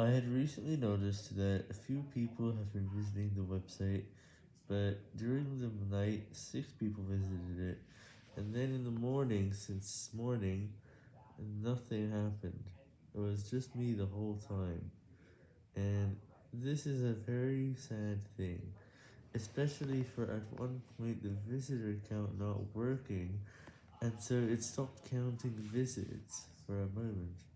I had recently noticed that a few people have been visiting the website, but during the night 6 people visited it, and then in the morning since morning, nothing happened, it was just me the whole time, and this is a very sad thing, especially for at one point the visitor count not working, and so it stopped counting visits for a moment.